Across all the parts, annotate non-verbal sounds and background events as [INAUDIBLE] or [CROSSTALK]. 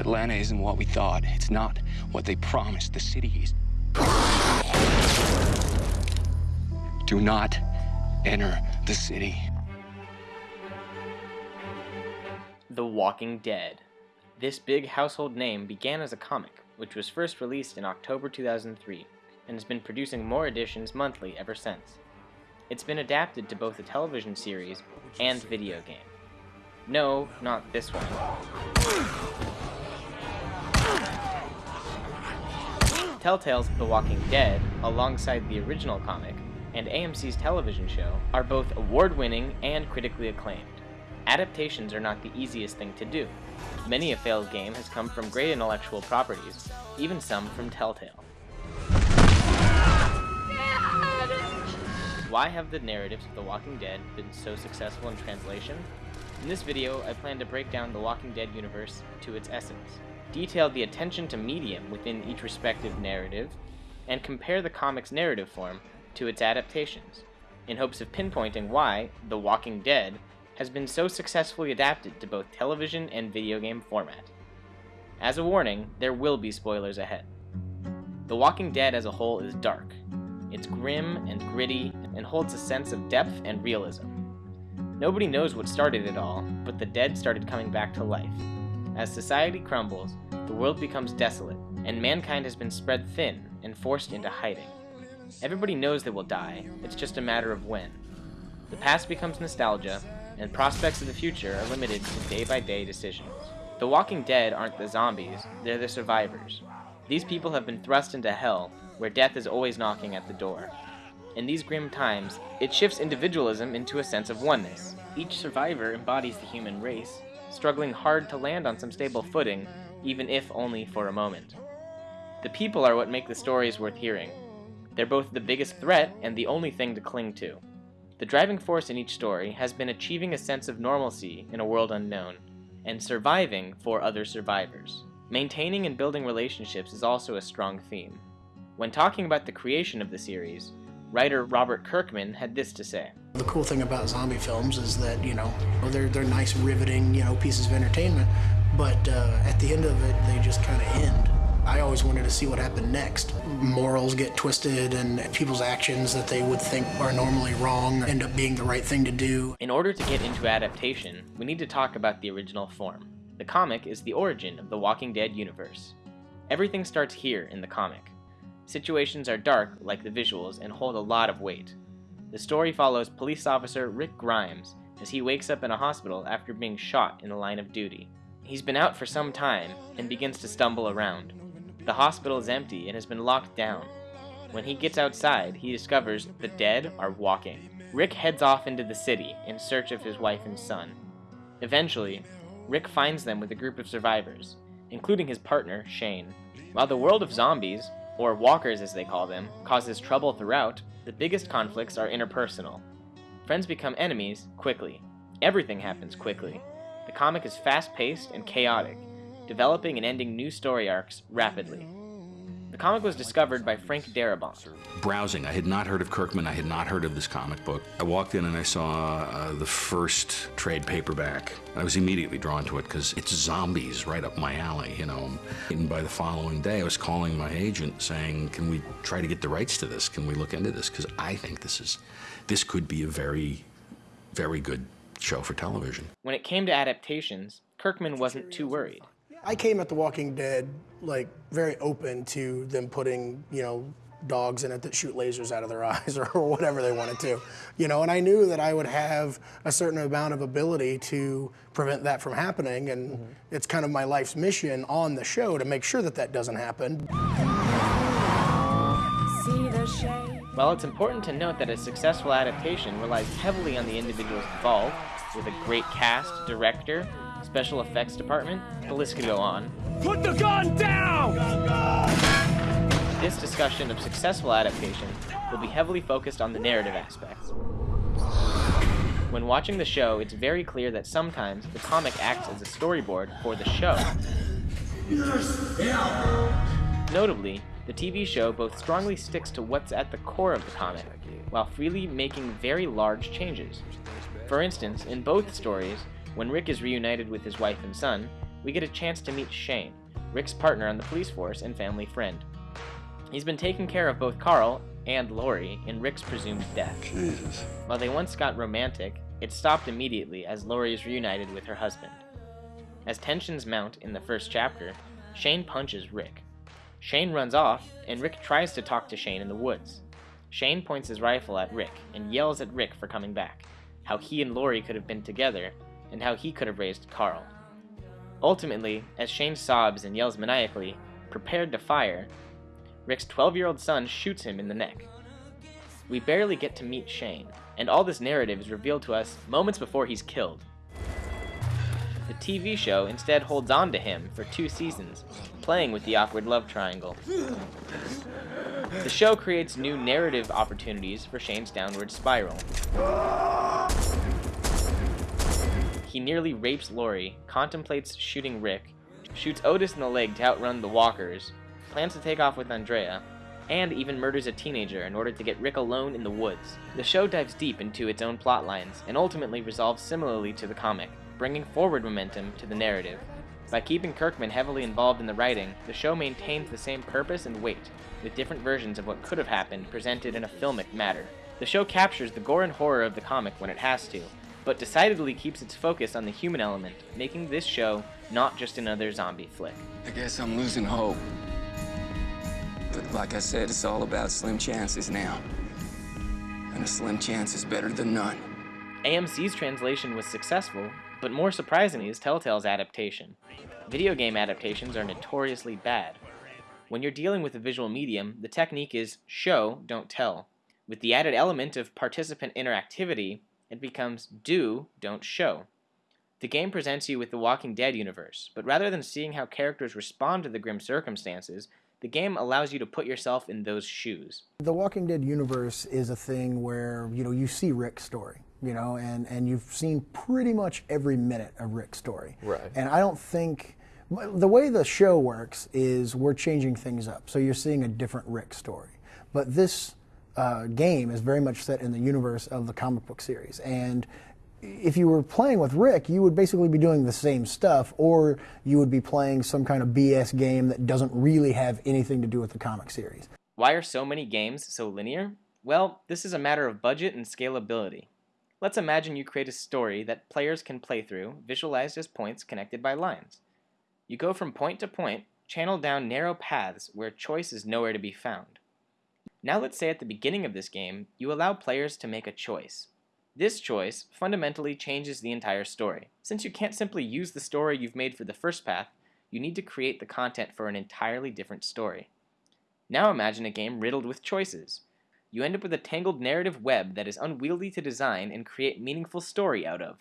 Atlanta isn't what we thought. It's not what they promised the city is. Do not enter the city. The Walking Dead. This big household name began as a comic, which was first released in October 2003, and has been producing more editions monthly ever since. It's been adapted to both a television series and video game. No, not this one. Telltale's The Walking Dead, alongside the original comic, and AMC's television show, are both award-winning and critically acclaimed. Adaptations are not the easiest thing to do. Many a failed game has come from great intellectual properties, even some from Telltale. Why have the narratives of The Walking Dead been so successful in translation? In this video, I plan to break down the Walking Dead universe to its essence, detail the attention to medium within each respective narrative, and compare the comic's narrative form to its adaptations, in hopes of pinpointing why The Walking Dead has been so successfully adapted to both television and video game format. As a warning, there will be spoilers ahead. The Walking Dead as a whole is dark, it's grim and gritty and holds a sense of depth and realism. Nobody knows what started it all, but the dead started coming back to life. As society crumbles, the world becomes desolate, and mankind has been spread thin and forced into hiding. Everybody knows they will die, it's just a matter of when. The past becomes nostalgia, and prospects of the future are limited to day-by-day -day decisions. The Walking Dead aren't the zombies, they're the survivors. These people have been thrust into hell where death is always knocking at the door. In these grim times, it shifts individualism into a sense of oneness. Each survivor embodies the human race, struggling hard to land on some stable footing, even if only for a moment. The people are what make the stories worth hearing. They're both the biggest threat and the only thing to cling to. The driving force in each story has been achieving a sense of normalcy in a world unknown, and surviving for other survivors. Maintaining and building relationships is also a strong theme. When talking about the creation of the series, writer Robert Kirkman had this to say. The cool thing about zombie films is that, you know, they're, they're nice, riveting, you know, pieces of entertainment, but uh, at the end of it, they just kind of end. I always wanted to see what happened next. Morals get twisted and people's actions that they would think are normally wrong end up being the right thing to do. In order to get into adaptation, we need to talk about the original form. The comic is the origin of the Walking Dead universe. Everything starts here in the comic. Situations are dark, like the visuals, and hold a lot of weight. The story follows police officer Rick Grimes as he wakes up in a hospital after being shot in the line of duty. He's been out for some time and begins to stumble around. The hospital is empty and has been locked down. When he gets outside, he discovers the dead are walking. Rick heads off into the city in search of his wife and son. Eventually, Rick finds them with a group of survivors, including his partner, Shane. While the world of zombies or walkers as they call them, causes trouble throughout, the biggest conflicts are interpersonal. Friends become enemies quickly. Everything happens quickly. The comic is fast-paced and chaotic, developing and ending new story arcs rapidly comic was discovered by Frank Darabont. Browsing, I had not heard of Kirkman, I had not heard of this comic book. I walked in and I saw uh, the first trade paperback. I was immediately drawn to it because it's zombies right up my alley, you know. And by the following day, I was calling my agent saying, can we try to get the rights to this? Can we look into this? Because I think this is, this could be a very, very good show for television. When it came to adaptations, Kirkman wasn't too worried. I came at The Walking Dead like very open to them putting, you know, dogs in it that shoot lasers out of their [LAUGHS] eyes or whatever they wanted to. You know, and I knew that I would have a certain amount of ability to prevent that from happening and mm -hmm. it's kind of my life's mission on the show to make sure that that doesn't happen. While it's important to note that a successful adaptation relies heavily on the individuals involved, with a great cast, director, special effects department, the list could go on. Put the gun down! This discussion of successful adaptation will be heavily focused on the narrative aspects. When watching the show, it's very clear that sometimes the comic acts as a storyboard for the show. Notably, the TV show both strongly sticks to what's at the core of the comic, while freely making very large changes. For instance, in both stories, when Rick is reunited with his wife and son, we get a chance to meet Shane, Rick's partner on the police force and family friend. He's been taking care of both Carl and Lori in Rick's presumed death. Jesus. While they once got romantic, it stopped immediately as Lori is reunited with her husband. As tensions mount in the first chapter, Shane punches Rick. Shane runs off, and Rick tries to talk to Shane in the woods. Shane points his rifle at Rick and yells at Rick for coming back, how he and Lori could have been together, and how he could have raised Carl. Ultimately, as Shane sobs and yells maniacally, prepared to fire, Rick's 12 year old son shoots him in the neck. We barely get to meet Shane, and all this narrative is revealed to us moments before he's killed. The TV show instead holds on to him for two seasons, playing with the awkward love triangle. The show creates new narrative opportunities for Shane's downward spiral. He nearly rapes Lori, contemplates shooting Rick, shoots Otis in the leg to outrun the walkers, plans to take off with Andrea, and even murders a teenager in order to get Rick alone in the woods. The show dives deep into its own plot lines and ultimately resolves similarly to the comic, bringing forward momentum to the narrative. By keeping Kirkman heavily involved in the writing, the show maintains the same purpose and weight, with different versions of what could have happened presented in a filmic matter. The show captures the gore and horror of the comic when it has to, but decidedly keeps its focus on the human element, making this show not just another zombie flick. I guess I'm losing hope. But like I said, it's all about slim chances now. And a slim chance is better than none. AMC's translation was successful, but more surprisingly is Telltale's adaptation. Video game adaptations are notoriously bad. When you're dealing with a visual medium, the technique is show, don't tell. With the added element of participant interactivity, it becomes do, don't show. The game presents you with the Walking Dead universe, but rather than seeing how characters respond to the grim circumstances, the game allows you to put yourself in those shoes. The Walking Dead universe is a thing where, you know, you see Rick's story, you know, and, and you've seen pretty much every minute of Rick's story. Right. And I don't think the way the show works is we're changing things up. So you're seeing a different Rick story. But this uh, game is very much set in the universe of the comic book series. And if you were playing with Rick, you would basically be doing the same stuff, or you would be playing some kind of BS game that doesn't really have anything to do with the comic series. Why are so many games so linear? Well, this is a matter of budget and scalability. Let's imagine you create a story that players can play through, visualized as points connected by lines. You go from point to point, channel down narrow paths where choice is nowhere to be found. Now let's say at the beginning of this game, you allow players to make a choice. This choice fundamentally changes the entire story. Since you can't simply use the story you've made for the first path, you need to create the content for an entirely different story. Now imagine a game riddled with choices. You end up with a tangled narrative web that is unwieldy to design and create meaningful story out of.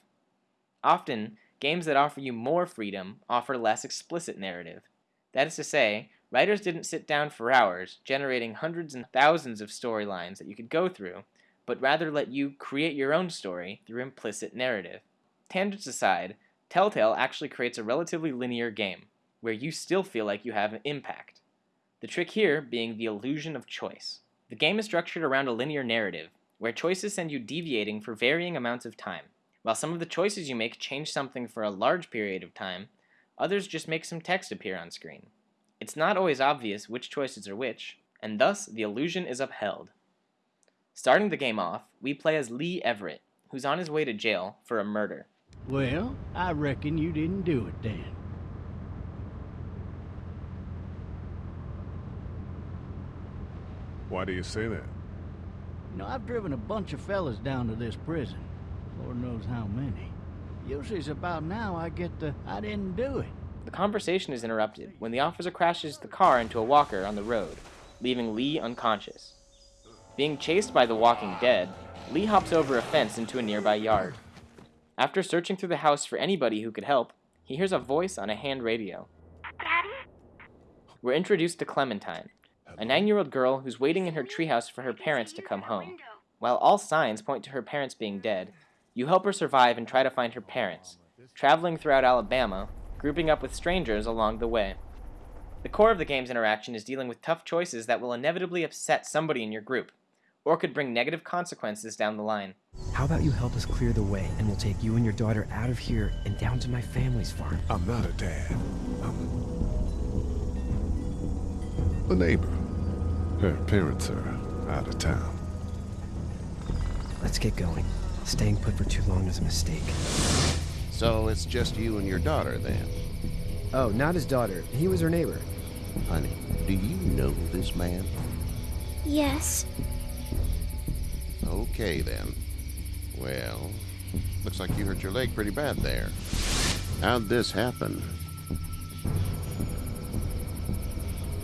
Often, games that offer you more freedom offer less explicit narrative. That is to say, writers didn't sit down for hours generating hundreds and thousands of storylines that you could go through but rather let you create your own story through implicit narrative. Tangents aside, Telltale actually creates a relatively linear game, where you still feel like you have an impact. The trick here being the illusion of choice. The game is structured around a linear narrative, where choices send you deviating for varying amounts of time. While some of the choices you make change something for a large period of time, others just make some text appear on screen. It's not always obvious which choices are which, and thus the illusion is upheld. Starting the game off, we play as Lee Everett, who's on his way to jail for a murder. Well, I reckon you didn't do it then. Why do you say that? You know, I've driven a bunch of fellas down to this prison. Lord knows how many. Usually it's about now I get the I didn't do it. The conversation is interrupted when the officer crashes the car into a walker on the road, leaving Lee unconscious. Being chased by the walking dead, Lee hops over a fence into a nearby yard. After searching through the house for anybody who could help, he hears a voice on a hand radio. Daddy? We're introduced to Clementine, a nine-year-old girl who's waiting in her treehouse for her parents to come home. While all signs point to her parents being dead, you help her survive and try to find her parents, traveling throughout Alabama, grouping up with strangers along the way. The core of the game's interaction is dealing with tough choices that will inevitably upset somebody in your group, or could bring negative consequences down the line. How about you help us clear the way, and we'll take you and your daughter out of here and down to my family's farm? I'm not a dad. I'm a neighbor. Her parents are out of town. Let's get going. Staying put for too long is a mistake. So it's just you and your daughter then? Oh, not his daughter. He was her neighbor. Honey, do you know this man? Yes. Okay then. Well, looks like you hurt your leg pretty bad there. How'd this happen?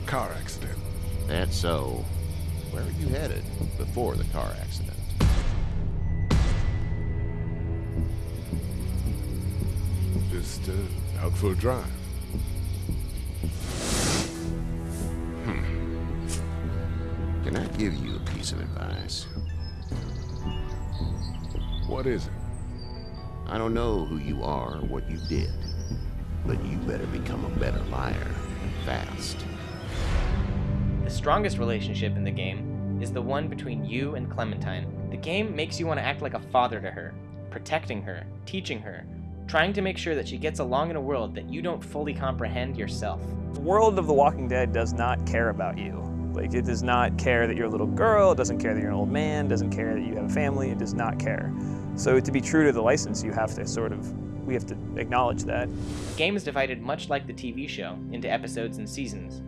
Car accident. That's so. Where were you headed before the car accident? Just uh, out for a drive. Hmm. Can I give you a piece of advice? What is it? I don't know who you are or what you did, but you better become a better liar fast. The strongest relationship in the game is the one between you and Clementine. The game makes you want to act like a father to her, protecting her, teaching her, trying to make sure that she gets along in a world that you don't fully comprehend yourself. The world of The Walking Dead does not care about you. Like, it does not care that you're a little girl, it doesn't care that you're an old man, it doesn't care that you have a family, it does not care. So to be true to the license, you have to sort of, we have to acknowledge that. The game is divided much like the TV show into episodes and seasons.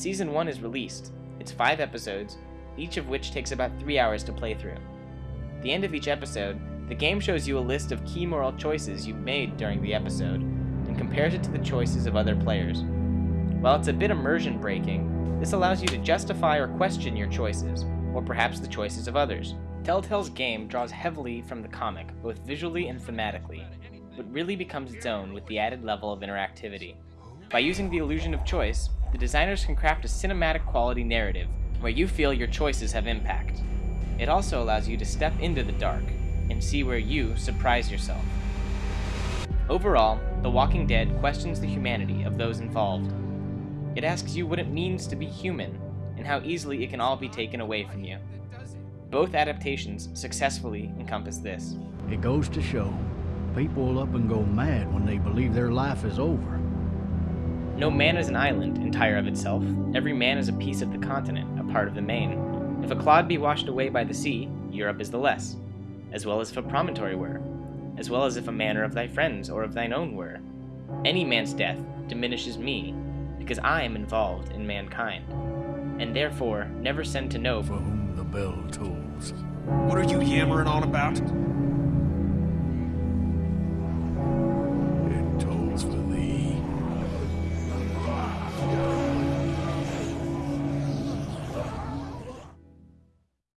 Season 1 is released. It's five episodes, each of which takes about three hours to play through. At the end of each episode, the game shows you a list of key moral choices you've made during the episode and compares it to the choices of other players. While it's a bit immersion breaking, this allows you to justify or question your choices, or perhaps the choices of others. Telltale's game draws heavily from the comic, both visually and thematically, but really becomes its own with the added level of interactivity. By using the illusion of choice, the designers can craft a cinematic quality narrative where you feel your choices have impact. It also allows you to step into the dark and see where you surprise yourself. Overall, The Walking Dead questions the humanity of those involved. It asks you what it means to be human and how easily it can all be taken away from you. Both adaptations successfully encompass this. It goes to show, people will up and go mad when they believe their life is over. No man is an island, entire of itself. Every man is a piece of the continent, a part of the main. If a clod be washed away by the sea, Europe is the less, as well as if a promontory were, as well as if a manor of thy friends or of thine own were. Any man's death diminishes me, because I am involved in mankind, and therefore never send to know For whom the bell tolls. What are you yammering on about?